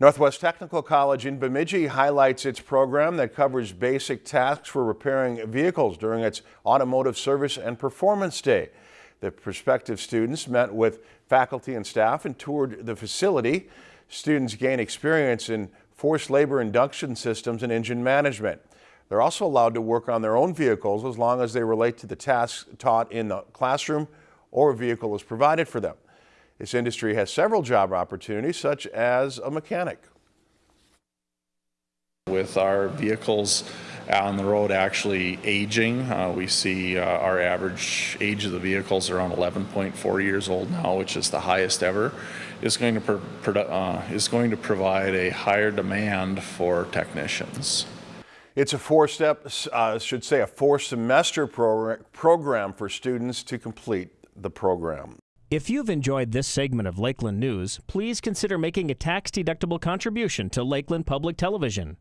Northwest Technical College in Bemidji highlights its program that covers basic tasks for repairing vehicles during its Automotive Service and Performance Day. The prospective students met with faculty and staff and toured the facility. Students gain experience in forced labor induction systems and engine management. They're also allowed to work on their own vehicles as long as they relate to the tasks taught in the classroom or a vehicle is provided for them. This industry has several job opportunities, such as a mechanic. With our vehicles on the road actually aging, uh, we see uh, our average age of the vehicles around 11.4 years old now, which is the highest ever, is going to, uh, is going to provide a higher demand for technicians. It's a four-step, uh, should say a four-semester program for students to complete the program. If you've enjoyed this segment of Lakeland News, please consider making a tax-deductible contribution to Lakeland Public Television.